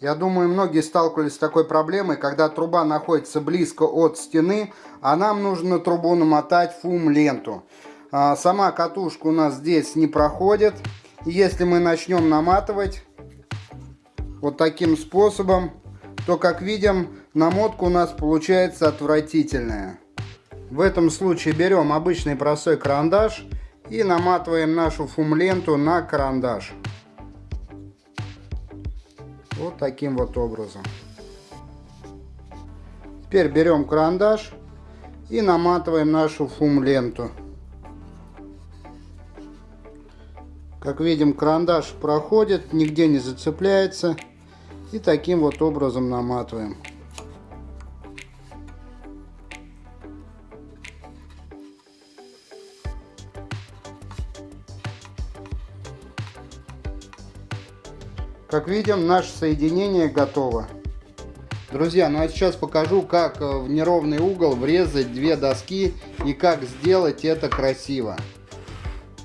Я думаю, многие сталкивались с такой проблемой, когда труба находится близко от стены, а нам нужно трубу намотать фум-ленту. А, сама катушка у нас здесь не проходит. если мы начнем наматывать вот таким способом, то, как видим, намотка у нас получается отвратительная. В этом случае берем обычный простой карандаш и наматываем нашу фум-ленту на карандаш. Вот таким вот образом. Теперь берем карандаш и наматываем нашу фум-ленту. Как видим, карандаш проходит, нигде не зацепляется. И таким вот образом наматываем. Как видим, наше соединение готово. Друзья, ну а сейчас покажу, как э, в неровный угол врезать две доски и как сделать это красиво.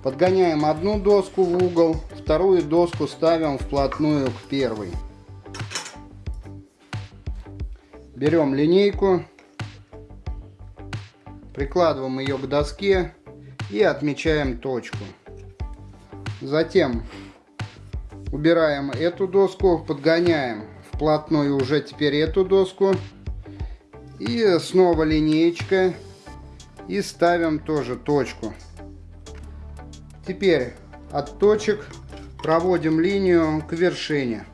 Подгоняем одну доску в угол, вторую доску ставим вплотную к первой. Берем линейку, прикладываем ее к доске и отмечаем точку. Затем убираем эту доску, подгоняем вплотную уже теперь эту доску. И снова линеечка. И ставим тоже точку. Теперь от точек проводим линию к вершине.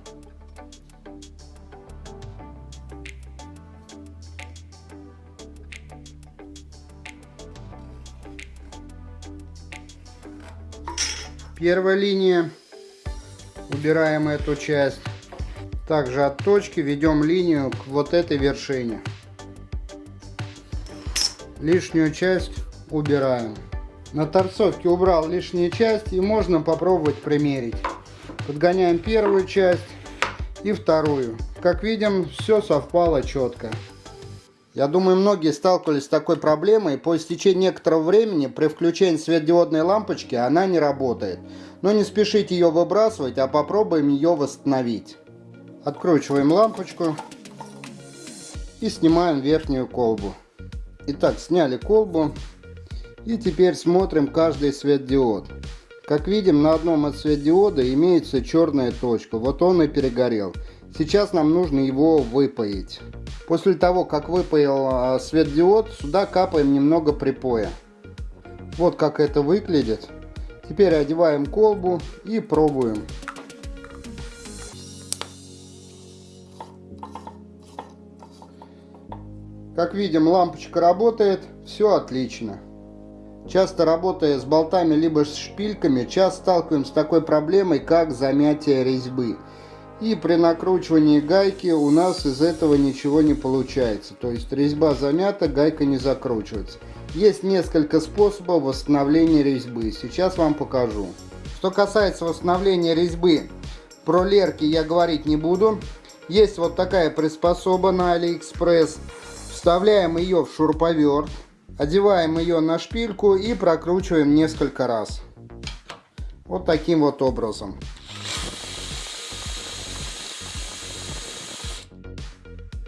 Первая линия убираем эту часть. Также от точки ведем линию к вот этой вершине. Лишнюю часть убираем. На торцовке убрал лишнюю часть и можно попробовать примерить. Подгоняем первую часть и вторую. Как видим, все совпало четко. Я думаю, многие сталкивались с такой проблемой. По истечении некоторого времени при включении светодиодной лампочки она не работает. Но не спешите ее выбрасывать, а попробуем ее восстановить. Откручиваем лампочку и снимаем верхнюю колбу. Итак, сняли колбу и теперь смотрим каждый светодиод. Как видим, на одном от светодиода имеется черная точка. Вот он и перегорел. Сейчас нам нужно его выпаять. После того, как выпаял а, светодиод, сюда капаем немного припоя. Вот как это выглядит. Теперь одеваем колбу и пробуем. Как видим, лампочка работает, все отлично. Часто работая с болтами либо с шпильками, часто сталкиваемся с такой проблемой, как замятие резьбы. И при накручивании гайки у нас из этого ничего не получается. То есть резьба замята, гайка не закручивается. Есть несколько способов восстановления резьбы. Сейчас вам покажу. Что касается восстановления резьбы, про лерки я говорить не буду. Есть вот такая приспособа на Алиэкспресс. Вставляем ее в шуруповерт. Одеваем ее на шпильку и прокручиваем несколько раз. Вот таким вот образом.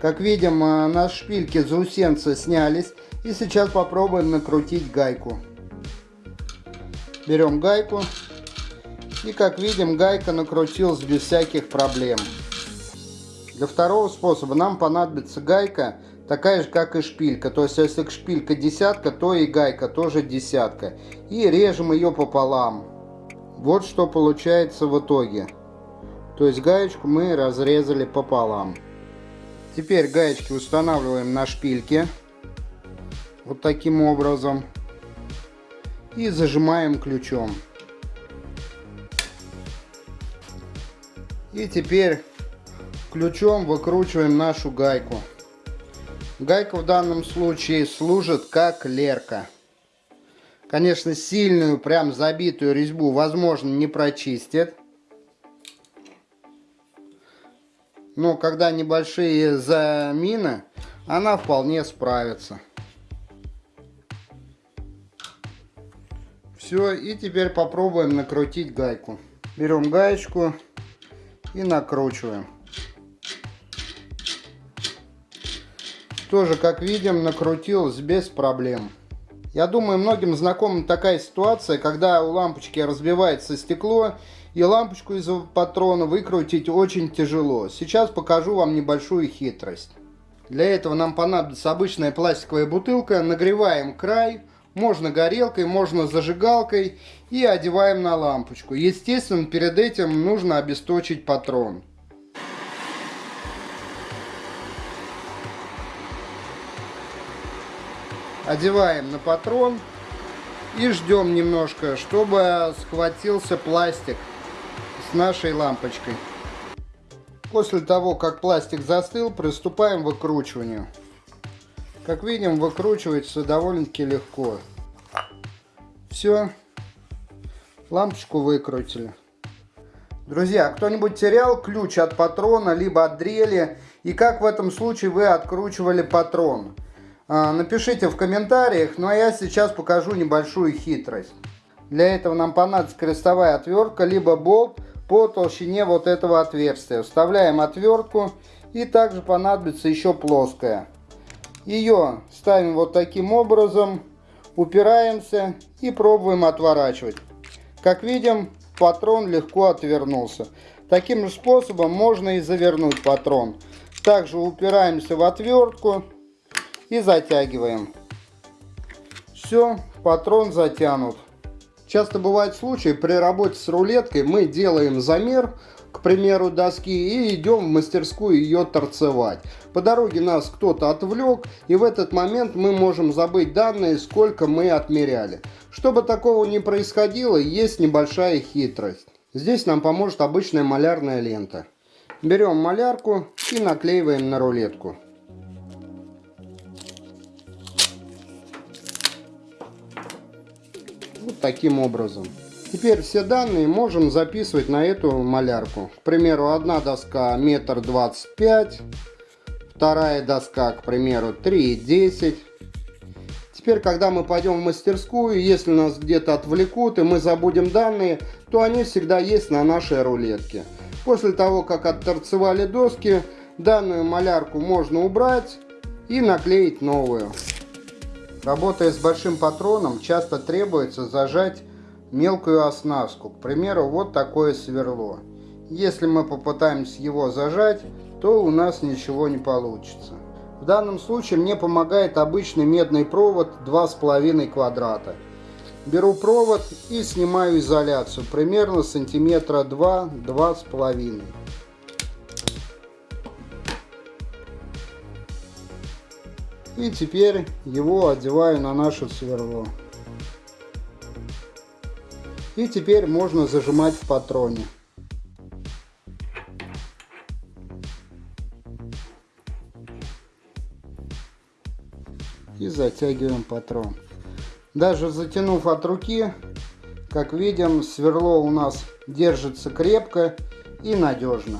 Как видим, э, на шпильке заусенцы снялись. И сейчас попробуем накрутить гайку. Берем гайку. И как видим, гайка накрутилась без всяких проблем. Для второго способа нам понадобится гайка такая же, как и шпилька. То есть, если шпилька десятка, то и гайка тоже десятка. И режем ее пополам. Вот что получается в итоге. То есть, гаечку мы разрезали пополам. Теперь гаечки устанавливаем на шпильке вот таким образом и зажимаем ключом. И теперь ключом выкручиваем нашу гайку. Гайка в данном случае служит как лерка. Конечно, сильную, прям забитую резьбу, возможно, не прочистит. но когда небольшие замины, она вполне справится. Все, и теперь попробуем накрутить гайку. Берем гаечку и накручиваем. Тоже, как видим, накрутилось без проблем. Я думаю, многим знакома такая ситуация, когда у лампочки разбивается стекло, и лампочку из патрона выкрутить очень тяжело. Сейчас покажу вам небольшую хитрость. Для этого нам понадобится обычная пластиковая бутылка. Нагреваем край, можно горелкой, можно зажигалкой и одеваем на лампочку. Естественно, перед этим нужно обесточить патрон. одеваем на патрон и ждем немножко, чтобы схватился пластик с нашей лампочкой. После того, как пластик застыл, приступаем к выкручиванию. Как видим, выкручивается довольно-таки легко. Все, лампочку выкрутили. Друзья, кто-нибудь терял ключ от патрона, либо от дрели, и как в этом случае вы откручивали патрон? А, напишите в комментариях, ну а я сейчас покажу небольшую хитрость. Для этого нам понадобится крестовая отвертка, либо болт по толщине вот этого отверстия. Вставляем отвертку и также понадобится еще плоская. Ее ставим вот таким образом, упираемся и пробуем отворачивать. Как видим, патрон легко отвернулся. Таким же способом можно и завернуть патрон. Также упираемся в отвертку и затягиваем. Все, патрон затянут. Часто бывают случаи, при работе с рулеткой мы делаем замер, к примеру, доски и идем в мастерскую ее торцевать. По дороге нас кто-то отвлек, и в этот момент мы можем забыть данные, сколько мы отмеряли. Чтобы такого не происходило, есть небольшая хитрость. Здесь нам поможет обычная малярная лента. Берем малярку и наклеиваем на рулетку. Вот таким образом. Теперь все данные можем записывать на эту малярку. К примеру, одна доска метр двадцать пять, вторая доска, к примеру, 3,10. Теперь, когда мы пойдем в мастерскую, если нас где-то отвлекут и мы забудем данные, то они всегда есть на нашей рулетке. После того, как отторцевали доски, данную малярку можно убрать и наклеить новую. Работая с большим патроном, часто требуется зажать мелкую оснастку. К примеру, вот такое сверло. Если мы попытаемся его зажать, то у нас ничего не получится. В данном случае мне помогает обычный медный провод 2,5 квадрата. Беру провод и снимаю изоляцию примерно сантиметра 2-2,5 И теперь его одеваю на наше сверло. И теперь можно зажимать в патроне. И затягиваем патрон. Даже затянув от руки, как видим, сверло у нас держится крепко и надежно.